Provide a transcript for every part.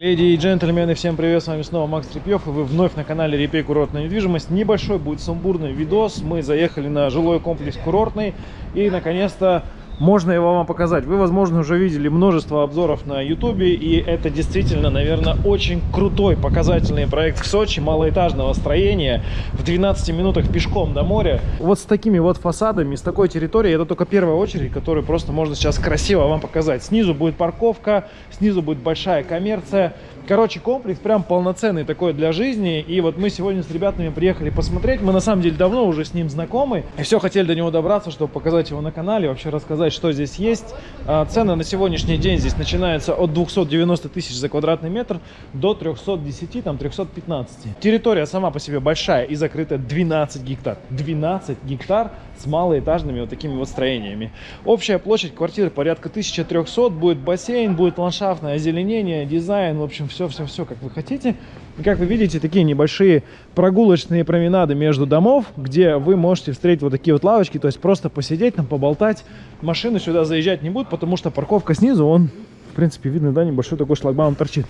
Леди и джентльмены, всем привет, с вами снова Макс Трепьев, и вы вновь на канале Репей Курортная недвижимость. Небольшой будет сумбурный видос, мы заехали на жилой комплекс Курортный, и наконец-то можно его вам показать. Вы, возможно, уже видели множество обзоров на ютубе, и это действительно, наверное, очень крутой показательный проект в Сочи, малоэтажного строения, в 12 минутах пешком до моря. Вот с такими вот фасадами, с такой территорией, это только первая очередь, которую просто можно сейчас красиво вам показать. Снизу будет парковка, снизу будет большая коммерция, Короче, комплекс прям полноценный такой для жизни. И вот мы сегодня с ребятами приехали посмотреть. Мы на самом деле давно уже с ним знакомы. И все хотели до него добраться, чтобы показать его на канале, вообще рассказать, что здесь есть. А, цены на сегодняшний день здесь начинаются от 290 тысяч за квадратный метр до 310, там 315. Территория сама по себе большая и закрыта 12 гектар. 12 гектар с малоэтажными вот такими вот строениями. Общая площадь квартиры порядка 1300, будет бассейн, будет ландшафтное озеленение, дизайн, в общем, все-все-все, как вы хотите. И как вы видите, такие небольшие прогулочные променады между домов, где вы можете встретить вот такие вот лавочки, то есть просто посидеть там, поболтать. Машины сюда заезжать не будут, потому что парковка снизу, он, в принципе, видно, да, небольшой такой шлагбаум торчит.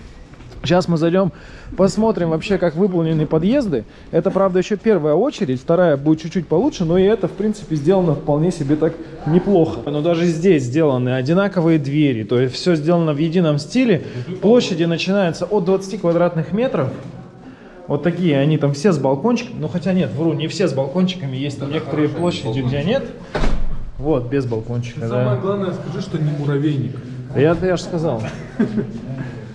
Сейчас мы зайдем, посмотрим вообще, как выполнены подъезды. Это, правда, еще первая очередь, вторая будет чуть-чуть получше, но и это, в принципе, сделано вполне себе так неплохо. Но даже здесь сделаны одинаковые двери, то есть все сделано в едином стиле. Площади начинаются от 20 квадратных метров. Вот такие, они там все с балкончиками, ну хотя нет, вру, не все с балкончиками, есть там некоторые площади, где нет. Вот, без балкончика, Самое да. главное, скажи, что не муравейник. Я, я же сказал.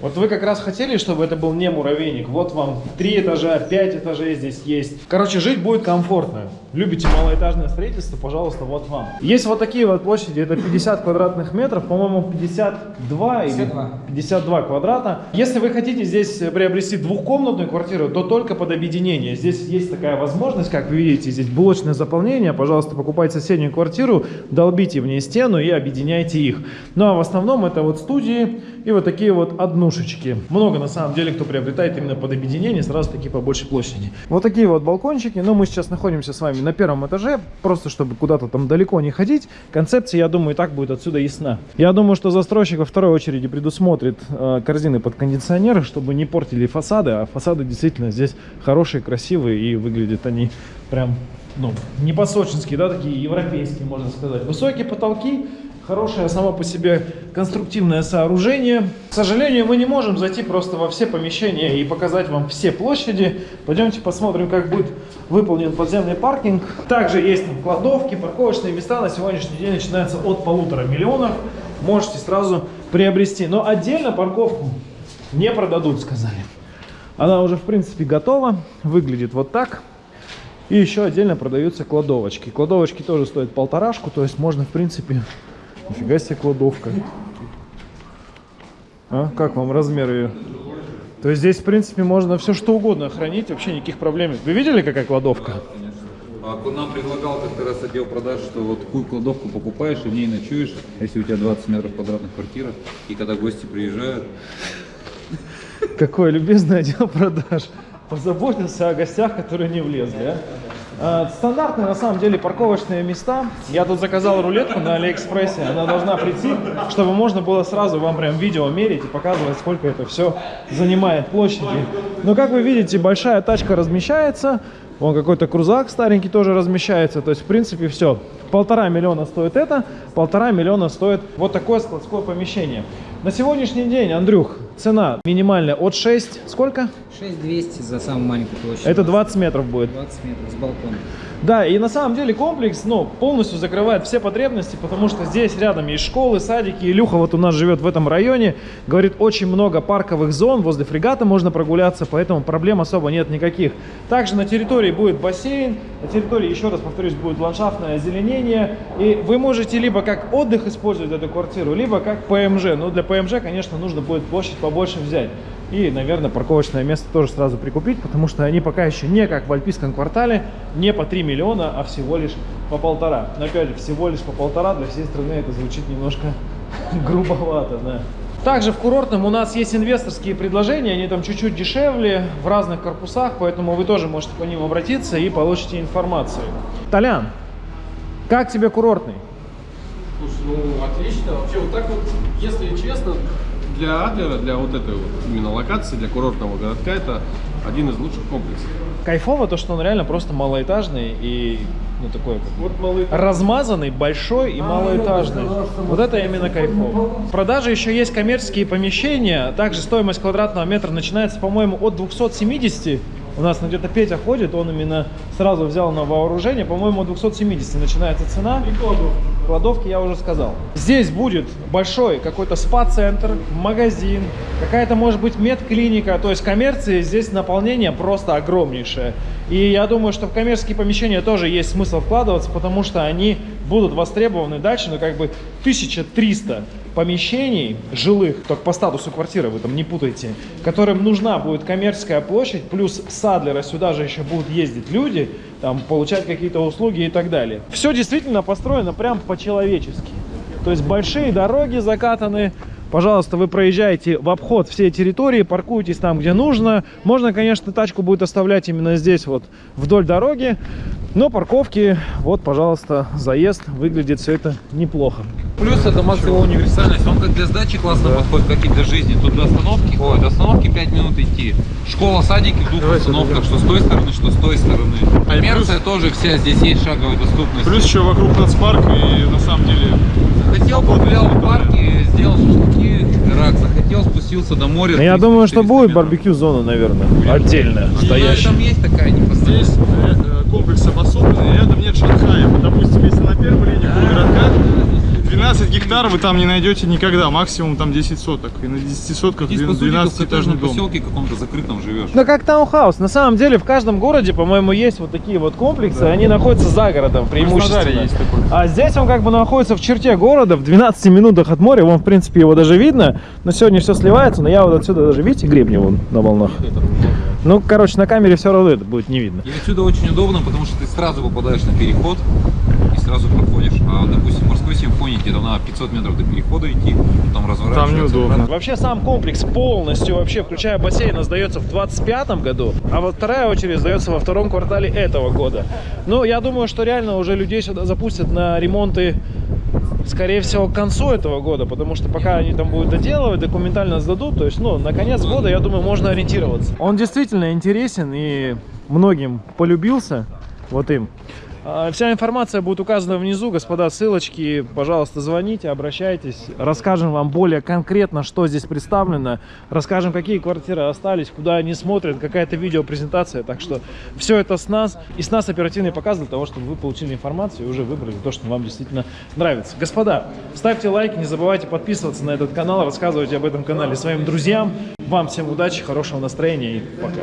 Вот вы как раз хотели, чтобы это был не муравейник. Вот вам три этажа, пять этажей здесь есть. Короче, жить будет комфортно. Любите малоэтажное строительство, пожалуйста, вот вам. Есть вот такие вот площади, это 50 квадратных метров, по-моему, 52 52. или 52 квадрата. Если вы хотите здесь приобрести двухкомнатную квартиру, то только под объединение. Здесь есть такая возможность, как вы видите, здесь блочное заполнение. Пожалуйста, покупайте соседнюю квартиру, долбите в ней стену и объединяйте их. Ну а в основном это вот студии и вот такие вот однушечки. Много на самом деле кто приобретает именно под объединение, сразу такие по большей площади. Вот такие вот балкончики. Но мы сейчас находимся с вами на первом этаже, просто чтобы куда-то там далеко не ходить. Концепция, я думаю, и так будет отсюда ясна. Я думаю, что застройщик во второй очереди предусмотрит э, корзины под кондиционеры, чтобы не портили фасады. А фасады действительно здесь хорошие, красивые и выглядят они прям ну, не по-сочински, да, такие европейские, можно сказать. Высокие потолки, хорошее само по себе конструктивное сооружение. К сожалению, мы не можем зайти просто во все помещения и показать вам все площади. Пойдемте посмотрим, как будет выполнен подземный паркинг. Также есть там кладовки, парковочные места на сегодняшний день начинаются от полутора миллионов. Можете сразу приобрести. Но отдельно парковку не продадут, сказали. Она уже, в принципе, готова. Выглядит вот так. И еще отдельно продаются кладовочки. Кладовочки тоже стоят полторашку, то есть можно, в принципе... Нифига себе кладовка. А? Как вам размер ее? То есть здесь, в принципе, можно все что угодно хранить, вообще никаких проблем. Вы видели, какая кладовка? А нам предлагал как-то раз отдел продаж, что вот такую кладовку покупаешь и в ней ночуешь, если у тебя 20 метров квадратных квартира, и когда гости приезжают, Какой любезный отдел продаж. Позаботился о гостях, которые не влезли. а? А, Стандартные на самом деле парковочные места. Я тут заказал рулетку на Алиэкспрессе. Она должна прийти, чтобы можно было сразу вам прям видео мерить и показывать, сколько это все занимает площади. Но как вы видите, большая тачка размещается. Вон какой-то крузак старенький тоже размещается. То есть, в принципе, все. Полтора миллиона стоит это, полтора миллиона стоит вот такое складское помещение. На сегодняшний день, Андрюх, цена минимальная от 6, сколько? 6200 за самую маленькую площадь. Это 20 метров будет. 20 метров с балкона. Да, и на самом деле комплекс, ну, полностью закрывает все потребности, потому что здесь рядом есть школы, садики. Илюха вот у нас живет в этом районе. Говорит, очень много парковых зон, возле фрегата можно прогуляться, поэтому проблем особо нет никаких. Также на территории будет бассейн, на территории, еще раз повторюсь, будет ландшафтное озеленение. И вы можете либо как отдых использовать эту квартиру, либо как ПМЖ. Но для ПМЖ, конечно, нужно будет площадь побольше взять. И, наверное, парковочное место тоже сразу прикупить, потому что они пока еще не как в Альпийском квартале, не по 3 миллиона, а всего лишь по полтора. Но опять же, всего лишь по полтора для всей страны это звучит немножко грубовато, да. Также в курортном у нас есть инвесторские предложения, они там чуть-чуть дешевле, в разных корпусах, поэтому вы тоже можете по ним обратиться и получите информацию. Толян, как тебе курортный? Слушай, ну отлично. Вообще вот так вот, если честно, для Адлера, для вот этой вот именно локации, для курортного городка, это один из лучших комплексов. Кайфово то, что он реально просто малоэтажный и ну такой как Вот размазанный, большой и малоэтажный. Вот это именно кайфово. В продаже еще есть коммерческие помещения. Также стоимость квадратного метра начинается, по-моему, от 270. У нас ну, где-то Петя ходит, он именно сразу взял на вооружение. По-моему, от 270 начинается цена. и кладовка. Кладовки я уже сказал. Здесь будет большой какой-то спа-центр, магазин, какая-то может быть медклиника. То есть коммерции здесь наполнение просто огромнейшее. И я думаю, что в коммерческие помещения тоже есть смысл вкладываться, потому что они будут востребованы дальше, ну как бы 1300 помещений жилых, только по статусу квартиры вы там не путайте, которым нужна будет коммерческая площадь, плюс с Адлера сюда же еще будут ездить люди, там получать какие-то услуги и так далее. Все действительно построено прям по-человечески. То есть большие дороги закатаны. Пожалуйста, вы проезжаете в обход все территории, паркуетесь там, где нужно. Можно, конечно, тачку будет оставлять именно здесь, вот вдоль дороги. Но парковки, вот, пожалуйста, заезд. Выглядит все это неплохо. Плюс это его универсальность. Он как для сдачи классно подходит, как и для жизни. Тут до остановки, ой, до остановки 5 минут идти. Школа, садики в двух остановках, что с той стороны, что с той стороны. А Коммерция тоже вся, здесь есть шаговая доступность. Плюс еще вокруг нацпарк, и на самом деле Захотел, погулял в парке, сделал шашлыки, рак, захотел, спустился до моря. Ну, Я 300-400 думаю, что будет барбекю-зона, наверное, отдельная, Ну, стоящая. Там есть такая непосредственно. здесь э, комплекс обособленный, рядом нет Шанхая. Допустим, если на первой линии городка 12 гектаров вы там не найдете никогда, максимум там 10 соток. И на 10 сотках Здесь, по сути, ты в 12-этажный коттеджном дом. поселке каком-то закрытом живешь. Ну, как таунхаус. На самом деле, в каждом городе, по-моему, есть вот такие вот комплексы. Они находятся за городом, преимущественно. Есть такой. А здесь он как бы находится в черте города, в 12 минутах от моря. Вон, в принципе, его даже видно. Но сегодня все сливается, но я вот отсюда даже, видите, гребни вон на волнах. Ну, короче, на камере все равно это будет не видно. И отсюда очень удобно, потому что ты сразу попадаешь на переход сразу проходишь. А, допустим, в морской симфонии тебе там надо 500 метров до перехода идти, потом разворачиваться. неудобно. обратно. Вообще сам комплекс полностью, вообще включая бассейн, сдается в 25 году, а вот вторая очередь сдается во втором квартале этого года. Ну, я думаю, что реально уже людей сюда запустят на ремонты, скорее всего, к концу этого года, потому что пока они там будут доделывать, документально сдадут, то есть, ну, на конец года, я думаю, можно ориентироваться. Он действительно интересен и многим полюбился, вот им. А, Вся информация будет указана внизу, господа, ссылочки, пожалуйста, звоните, обращайтесь, расскажем вам более конкретно, что здесь представлено, расскажем, какие квартиры остались, куда они смотрят, какая-то видеопрезентация, так что все это с нас, и с нас оперативный показ для того, чтобы вы получили информацию и уже выбрали то, что вам действительно нравится. Господа, ставьте лайк, не забывайте подписываться на этот канал, рассказывайте об этом канале своим друзьям, вам всем удачи, хорошего настроения и пока.